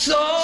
So